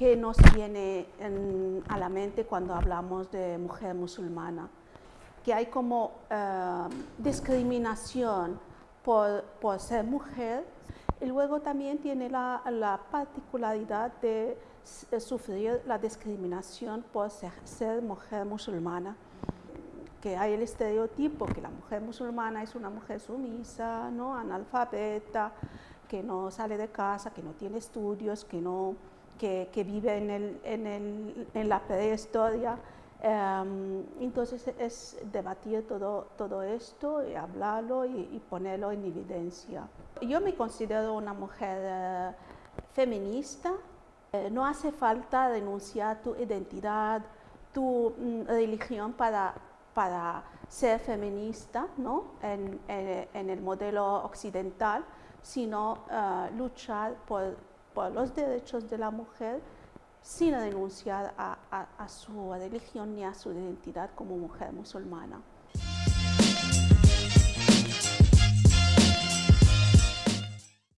¿qué nos viene a la mente cuando hablamos de mujer musulmana? Que hay como eh, discriminación por, ser mujer y luego también tiene la, particularidad de, sufrir la discriminación por ser mujer musulmana que hay el estereotipo que la mujer musulmana es una mujer sumisa, ¿no? analfabeta, que no sale de casa, que no tiene estudios, que, no, que, vive en, el, en, el, en la prehistoria. Em, entonces es debatir todo, todo esto y hablarlo y, ponerlo en evidencia. Yo me considero una mujer eh, feminista. Eh, no hace falta denunciar tu identidad, tu mm, religión para para ser feminista ¿no? en, el modelo occidental, sino uh, luchar por, por, los derechos de la mujer sin renunciar a, su religión ni a su identidad como mujer musulmana.